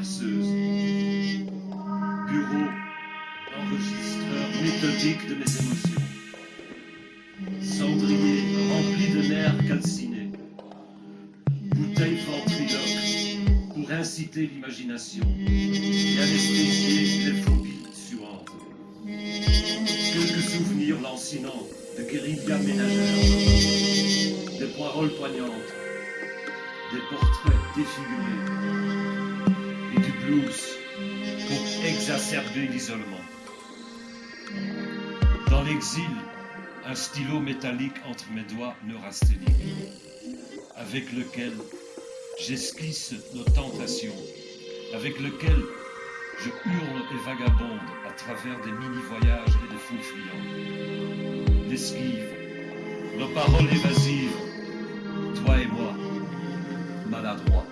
Bureau, enregistreur méthodique de mes émotions. Cendrier rempli de nerfs calcinés. Bouteille ventriloque pour inciter l'imagination et anesthésier les phobies suantes. Quelques souvenirs lancinants de guérilla ménagère, des paroles poignantes, des portraits défigurés du blues pour exacerber l'isolement. Dans l'exil, un stylo métallique entre mes doigts neurasthéniques, avec lequel j'esquisse nos tentations, avec lequel je hurle et vagabonde à travers des mini-voyages et des fous fuyants. L'esquive, nos paroles évasives, toi et moi, maladroits.